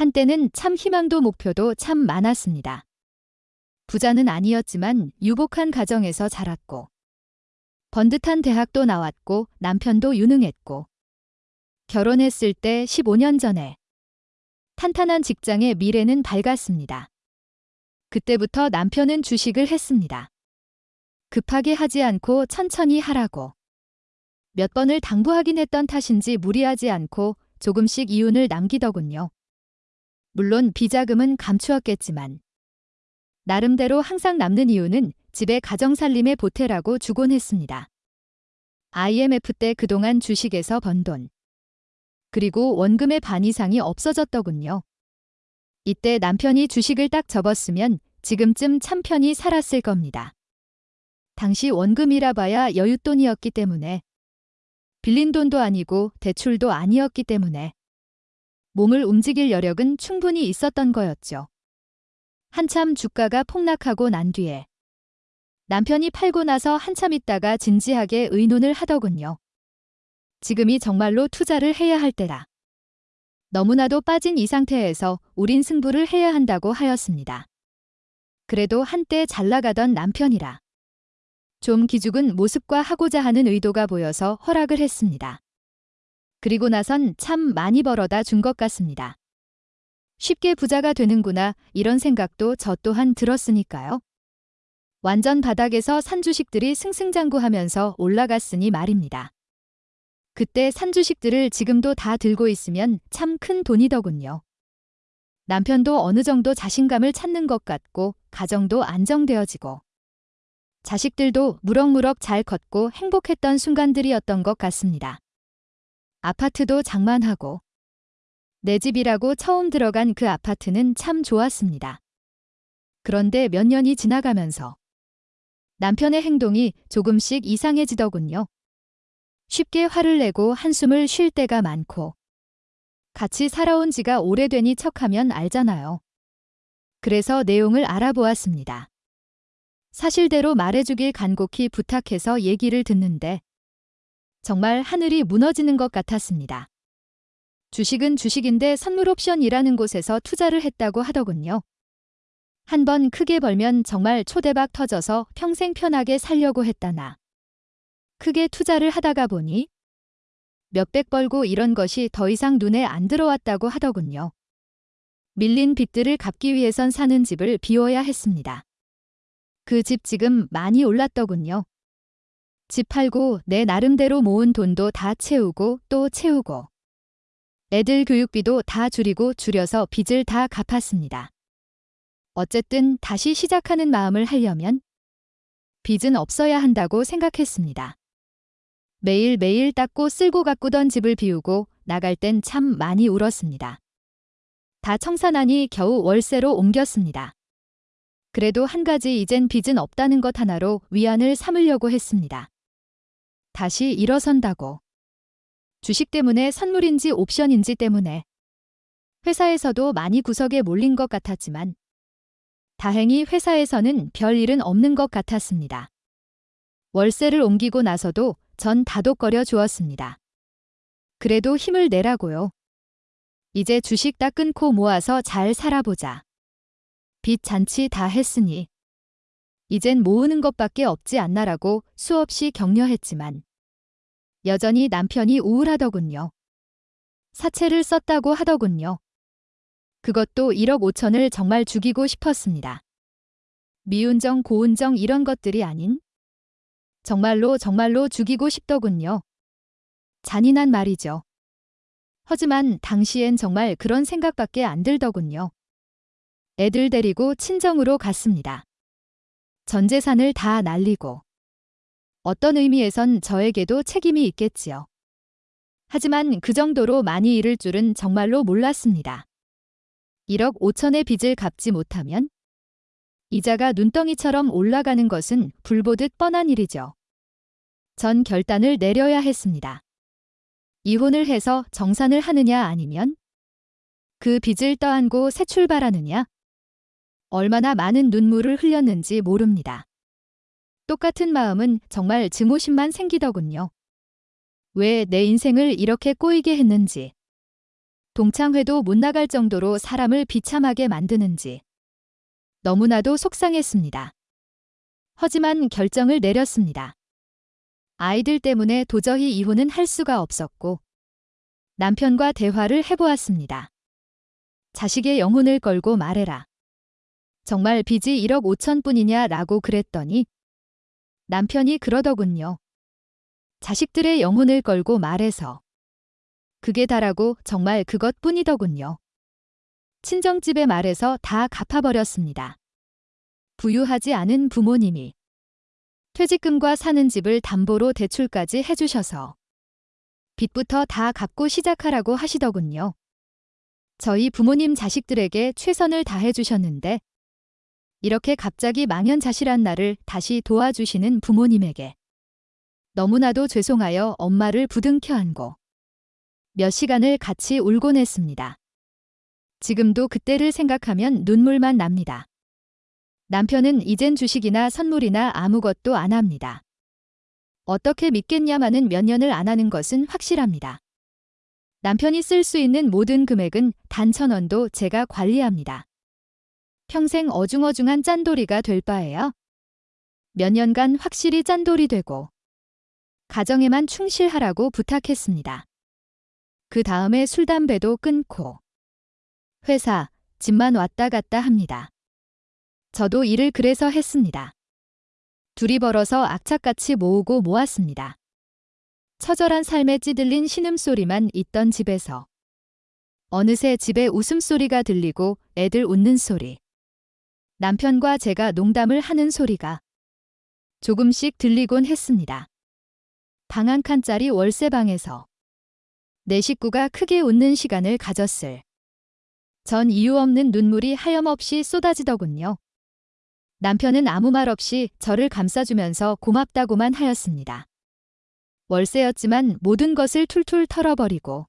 한때는 참 희망도 목표도 참 많았습니다. 부자는 아니었지만 유복한 가정에서 자랐고 번듯한 대학도 나왔고 남편도 유능했고 결혼했을 때 15년 전에 탄탄한 직장의 미래는 밝았습니다. 그때부터 남편은 주식을 했습니다. 급하게 하지 않고 천천히 하라고. 몇 번을 당부하긴 했던 탓인지 무리하지 않고 조금씩 이윤을 남기더군요. 물론 비자금은 감추었겠지만 나름대로 항상 남는 이유는 집에 가정살림의 보태라고 주곤 했습니다. IMF 때 그동안 주식에서 번 돈. 그리고 원금의 반 이상이 없어졌더군요. 이때 남편이 주식을 딱 접었으면 지금쯤 참 편히 살았을 겁니다. 당시 원금이라 봐야 여윳돈이었기 때문에 빌린 돈도 아니고 대출도 아니었기 때문에 몸을 움직일 여력은 충분히 있었던 거였죠. 한참 주가가 폭락하고 난 뒤에 남편이 팔고 나서 한참 있다가 진지하게 의논을 하더군요. 지금이 정말로 투자를 해야 할 때라. 너무나도 빠진 이 상태에서 우린 승부를 해야 한다고 하였습니다. 그래도 한때 잘 나가던 남편이라. 좀 기죽은 모습과 하고자 하는 의도가 보여서 허락을 했습니다. 그리고 나선 참 많이 벌어다 준 것 같습니다. 쉽게 부자가 되는구나 이런 생각도 저 또한 들었으니까요. 완전 바닥에서 산 주식들이 승승장구하면서 올라갔으니 말입니다. 그때 산 주식들을 지금도 다 들고 있으면 참 큰 돈이더군요. 남편도 어느 정도 자신감을 찾는 것 같고 가정도 안정되어지고 자식들도 무럭무럭 잘 컸고 행복했던 순간들이었던 것 같습니다. 아파트도 장만하고 내 집이라고 처음 들어간 그 아파트는 참 좋았습니다. 그런데 몇 년이 지나가면서 남편의 행동이 조금씩 이상해지더군요. 쉽게 화를 내고 한숨을 쉴 때가 많고 같이 살아온 지가 오래되니 척하면 알잖아요. 그래서 내용을 알아보았습니다. 사실대로 말해주길 간곡히 부탁해서 얘기를 듣는데 정말 하늘이 무너지는 것 같았습니다. 주식은 주식인데 선물 옵션이라는 곳에서 투자를 했다고 하더군요. 한 번 크게 벌면 정말 초대박 터져서 평생 편하게 살려고 했다나. 크게 투자를 하다가 보니 몇백 벌고 이런 것이 더 이상 눈에 안 들어왔다고 하더군요. 밀린 빚들을 갚기 위해선 사는 집을 비워야 했습니다. 그 집 지금 많이 올랐더군요. 집 팔고 내 나름대로 모은 돈도 다 채우고 또 채우고 애들 교육비도 다 줄이고 줄여서 빚을 다 갚았습니다. 어쨌든 다시 시작하는 마음을 하려면 빚은 없어야 한다고 생각했습니다. 매일매일 닦고 쓸고 가꾸던 집을 비우고 나갈 땐 참 많이 울었습니다. 다 청산하니 겨우 월세로 옮겼습니다. 그래도 한 가지 이젠 빚은 없다는 것 하나로 위안을 삼으려고 했습니다. 다시 일어선다고. 주식 때문에 선물인지 옵션인지 때문에 회사에서도 많이 구석에 몰린 것 같았지만 다행히 회사에서는 별 일은 없는 것 같았습니다. 월세를 옮기고 나서도 전 다독거려 주었습니다. 그래도 힘을 내라고요. 이제 주식 다 끊고 모아서 잘 살아보자. 빚 잔치 다 했으니 이젠 모으는 것밖에 없지 않나라고 수없이 격려했지만 여전히 남편이 우울하더군요. 사채를 썼다고 하더군요. 그것도 1억 5천을 정말 죽이고 싶었습니다. 미운정 고운정 이런 것들이 아닌 정말로 정말로 죽이고 싶더군요. 잔인한 말이죠. 하지만 당시엔 정말 그런 생각밖에 안 들더군요. 애들 데리고 친정으로 갔습니다. 전 재산을 다 날리고 어떤 의미에선 저에게도 책임이 있겠지요. 하지만 그 정도로 많이 잃을 줄은 정말로 몰랐습니다. 1억 5천의 빚을 갚지 못하면 이자가 눈덩이처럼 올라가는 것은 불보듯 뻔한 일이죠. 전 결단을 내려야 했습니다. 이혼을 해서 정산을 하느냐 아니면 그 빚을 떠안고 새 출발하느냐? 얼마나 많은 눈물을 흘렸는지 모릅니다. 똑같은 마음은 정말 증오심만 생기더군요. 왜 내 인생을 이렇게 꼬이게 했는지. 동창회도 못 나갈 정도로 사람을 비참하게 만드는지 너무나도 속상했습니다. 하지만 결정을 내렸습니다. 아이들 때문에 도저히 이혼은 할 수가 없었고 남편과 대화를 해보았습니다. 자식의 영혼을 걸고 말해라. 정말 빚이 1억 5천 뿐이냐 라고 그랬더니 남편이 그러더군요. 자식들의 영혼을 걸고 말해서 그게 다라고 정말 그것뿐이더군요. 친정집에 말해서 다 갚아버렸습니다. 부유하지 않은 부모님이 퇴직금과 사는 집을 담보로 대출까지 해주셔서 빚부터 다 갚고 시작하라고 하시더군요. 저희 부모님 자식들에게 최선을 다해주셨는데 이렇게 갑자기 망연자실한 나를 다시 도와주시는 부모님에게 너무나도 죄송하여 엄마를 부둥켜 안고 몇 시간을 같이 울곤 했습니다. 지금도 그때를 생각하면 눈물만 납니다. 남편은 이젠 주식이나 선물이나 아무것도 안 합니다. 어떻게 믿겠냐마는 몇 년을 안 하는 것은 확실합니다. 남편이 쓸 수 있는 모든 금액은 단 천 원도 제가 관리합니다. 평생 어중어중한 짠돌이가 될 바에요. 몇 년간 확실히 짠돌이 되고 가정에만 충실하라고 부탁했습니다. 그 다음에 술, 담배도 끊고 회사, 집만 왔다 갔다 합니다. 저도 일을 그래서 했습니다. 둘이 벌어서 악착같이 모으고 모았습니다. 처절한 삶에 찌들린 신음소리만 있던 집에서 어느새 집에 웃음소리가 들리고 애들 웃는 소리. 남편과 제가 농담을 하는 소리가 조금씩 들리곤 했습니다. 방 한 칸짜리 월세방에서 내 식구가 크게 웃는 시간을 가졌을. 전 이유 없는 눈물이 하염없이 쏟아지더군요. 남편은 아무 말 없이 저를 감싸주면서 고맙다고만 하였습니다. 월세였지만 모든 것을 툴툴 털어버리고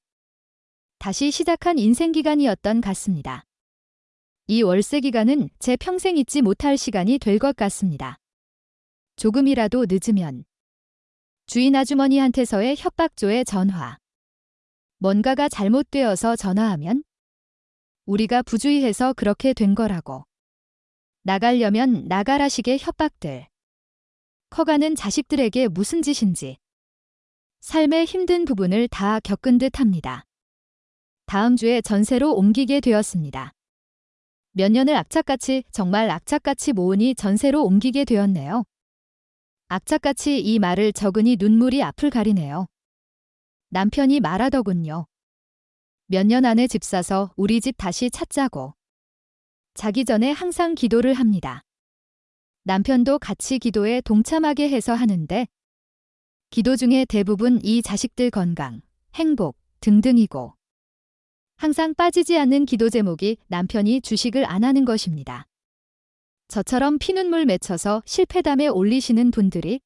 다시 시작한 인생 기간이었던 같습니다. 이 월세 기간은 제 평생 잊지 못할 시간이 될 것 같습니다. 조금이라도 늦으면 주인 아주머니한테서의 협박조의 전화. 뭔가가 잘못되어서 전화하면 우리가 부주의해서 그렇게 된 거라고. 나가려면 나가라식의 협박들. 커가는 자식들에게 무슨 짓인지. 삶의 힘든 부분을 다 겪은 듯 합니다. 다음 주에 전세로 옮기게 되었습니다. 몇 년을 악착같이 정말 악착같이 모으니 전세로 옮기게 되었네요. 악착같이 이 말을 적으니 눈물이 앞을 가리네요. 남편이 말하더군요. 몇 년 안에 집 사서 우리 집 다시 찾자고. 자기 전에 항상 기도를 합니다. 남편도 같이 기도에 동참하게 해서 하는데 기도 중에 대부분 이 자식들 건강, 행복 등등이고 항상 빠지지 않는 기도 제목이 남편이 주식을 안 하는 것입니다. 저처럼 피눈물 맺혀서 실패담에 올리시는 분들이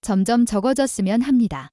점점 적어졌으면 합니다.